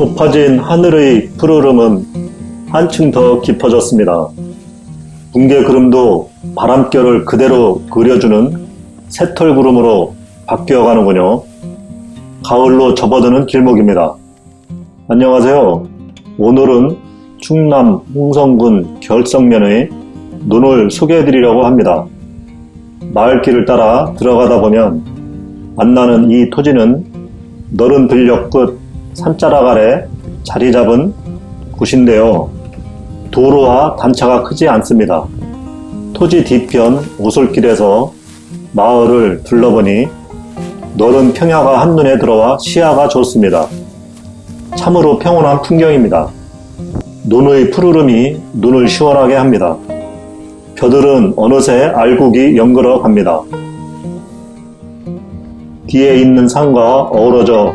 높아진 하늘의 푸르름은 한층 더 깊어졌습니다. 붕괴 구름도 바람결을 그대로 그려주는 새털 구름으로 바뀌어가는군요. 가을로 접어드는 길목입니다. 안녕하세요. 오늘은 충남 홍성군 결성면의 눈을 소개해드리려고 합니다. 마을길을 따라 들어가다 보면 만나는 이 토지는 너른 들녘 끝 산자락 아래 자리 잡은 곳인데요. 도로와 단차가 크지 않습니다. 토지 뒤편 오솔길에서 마을을 둘러보니 너른 평야가 한눈에 들어와 시야가 좋습니다. 참으로 평온한 풍경입니다. 눈의 푸르름이 눈을 시원하게 합니다. 벼들은 어느새 알곡이 연걸어 갑니다. 뒤에 있는 산과 어우러져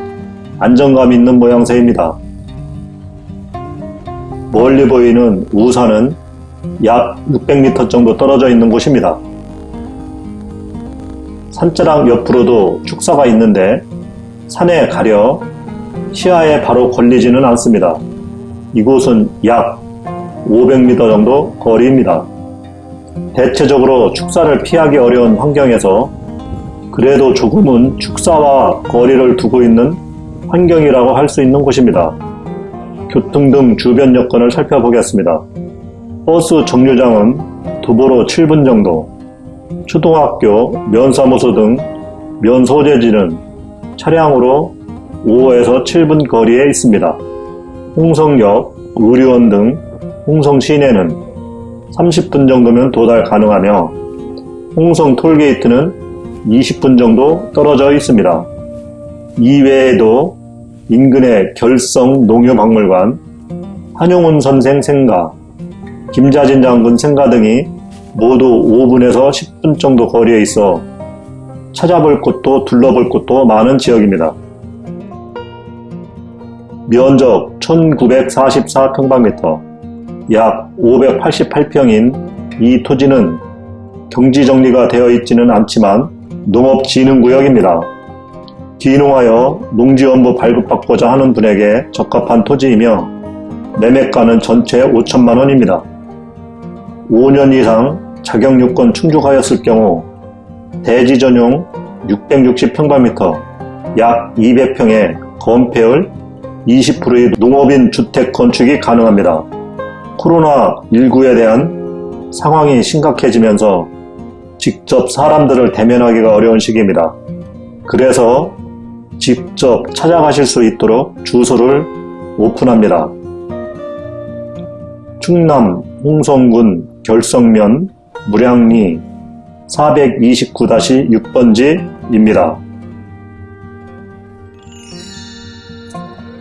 안정감 있는 모양새입니다. 멀리 보이는 우산은 약 600m 정도 떨어져 있는 곳입니다. 산자락 옆으로도 축사가 있는데 산에 가려 시야에 바로 걸리지는 않습니다. 이곳은 약 500m 정도 거리입니다. 대체적으로 축사를 피하기 어려운 환경에서 그래도 조금은 축사와 거리를 두고 있는 환경이라고 할 수 있는 곳입니다. 교통 등 주변 여건을 살펴보겠습니다. 버스 정류장은 도보로 7분 정도, 초등학교, 면사무소 등 면소재지는 차량으로 5에서 7분 거리에 있습니다. 홍성역, 의료원 등 홍성 시내는 30분 정도면 도달 가능하며 홍성 톨게이트는 20분 정도 떨어져 있습니다. 이외에도 인근의 결성 농협박물관, 한용운 선생 생가, 김자진 장군 생가 등이 모두 5분에서 10분 정도 거리에 있어 찾아볼 곳도 둘러볼 곳도 많은 지역입니다. 면적 1944평방미터, 약 588평인 이 토지는 경지정리가 되어 있지는 않지만 농업진흥구역입니다. 귀농하여 농지원부 발급받고자 하는 분에게 적합한 토지이며 매매가는 전체 5천만 원입니다. 5년 이상 자격 요건 충족하였을 경우 대지 전용 660평방미터 약 200평의 건폐율 20%의 농업인 주택 건축이 가능합니다. 코로나19에 대한 상황이 심각해지면서 직접 사람들을 대면하기가 어려운 시기입니다. 그래서 직접 찾아가실 수 있도록 주소를 오픈합니다. 충남 홍성군 결성면 무량리 429-6번지입니다.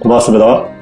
고맙습니다.